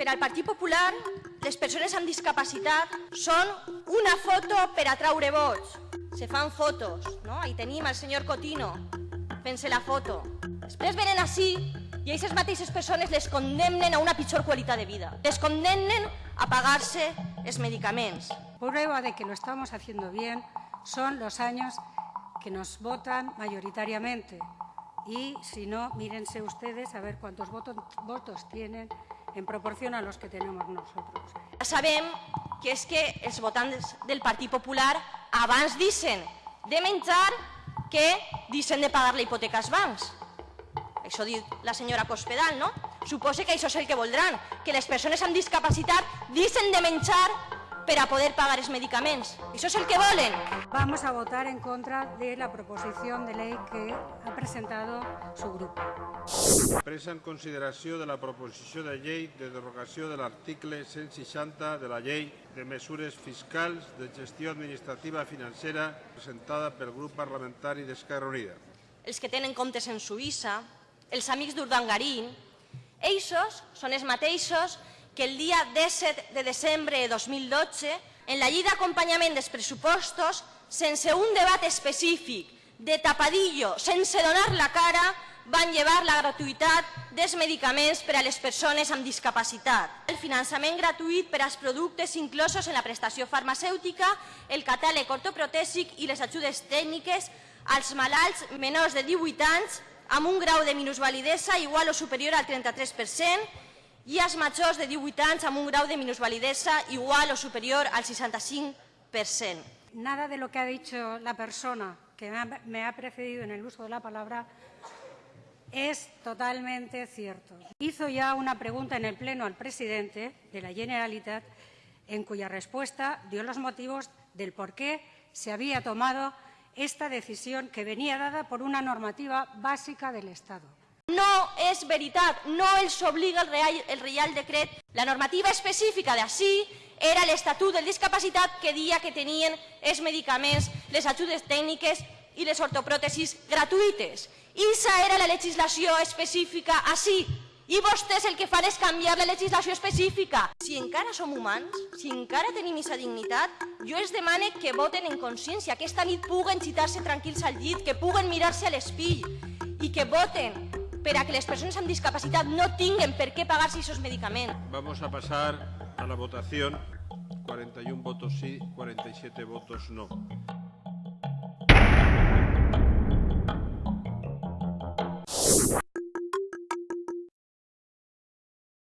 Per al Partit Popular, les persones amb discapacitat són una foto per atraure vots. Se fan fotos, no? Ahí tenim el senyor Cotino fent-se la foto. Després venen així i aquestes mateixes persones les condemnen a una pitjor qualitat de vida. Les condemnen a pagar-se els medicaments. Prueba de que lo estamos haciendo bien son los años que nos votan mayoritariamente. Y si no, mírense ustedes a ver cuántos votos, votos tienen en proporción a los que tenemos nosotros. Ja sabem que és que els votants del Partit Popular abans dicen de menjar que dicen de pagar la hipoteca als bancs. Això diu la senyora Cospedal, no? Suposa que això és el que voldran, que les persones amb discapacitat dicen de menjar per a poder pagar els medicaments. Això és el que volen. Vamos a votar en contra de la proposición de ley que ha presentado su grupo. Presa en consideració de la proposició de llei de derogació de l'article 160 de la llei de mesures fiscals de gestió administrativa financera presentada pel grup parlamentari d'Esquerra Unida. Els que tenen comptes en Suïssa, els amics d'Urdangarín, eixos són els mateixos que el dia 17 de desembre de 2012, en la llei d'acompanyament dels pressupostos, sense un debat específic, de tapadillo, sense donar la cara, van llevar la gratuïtat dels medicaments per a les persones amb discapacitat, el finançament gratuït per als productes inclosos en la prestació farmacèutica, el catàleg ortoprotèsic i les ajudes tècniques als malalts menors de 18 anys amb un grau de minusvalidesa igual o superior al 33% i majors de 18 anys amb un de minusvalidesa igual o superior al 65%. Nada de lo que ha dicho la persona que me ha precedido en el uso de la palabra es totalmente cierto. Hizo ya una pregunta en el Pleno al presidente de la Generalitat en cuya respuesta dio los motivos del por qué se había tomado esta decisión que venía dada por una normativa básica del Estado. No és veritat, no els obliga el Real, el Reial Decret. La normativa específica d'ací era l'Estatut del Discapacitat que dia que tenien els medicaments, les ajudes tècniques i les ortopròtesis gratuïtes. Issa era la legislació específica així. I vostès el que fan és canviar la legislació específica. Si encara som humans, si encara tenim aquesta dignitat, jo els demane que voten en consciència, que esta nit puguen xitar-se tranquils al llit, que puguen mirar-se a l'espill i que voten per a que les persones amb discapacitat no tinguen per què pagar-se aquests medicaments. Vamos a pasar a la votación. 41 votos sí, 47 votos no.